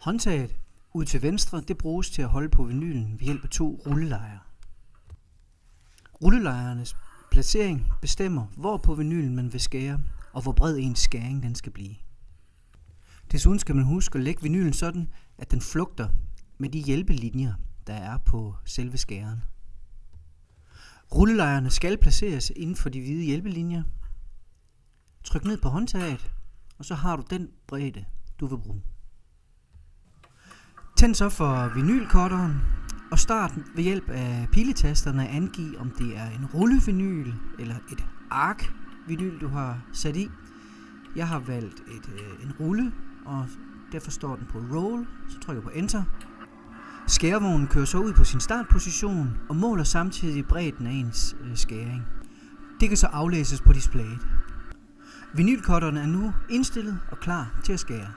Håndtaget ud til venstre, det bruges til at holde på vinylen ved hjælp af to rullelejer. Rullelejernes placering bestemmer, hvor på vinylen man vil skære, og hvor bred ens skæring den skal blive. Desuden skal man huske at lægge vinylen sådan, at den flugter med de hjælpelinjer, der er på selve skæren. Rullelejerne skal placeres inden for de hvide hjælpelinjer. Tryk ned på håndtaget, og så har du den bredde, du vil bruge. Tænd så for vinylkotteren, og start ved hjælp af piletasterne angive, om det er en rullevinyl eller et ark vinyl, du har sat i. Jeg har valgt et, øh, en rulle, og derfor står den på roll, så trykker jeg på enter. Skærevognen kører så ud på sin startposition og måler samtidig bredden af ens øh, skæring. Det kan så aflæses på displayet. Vinylkotterne er nu indstillet og klar til at skære.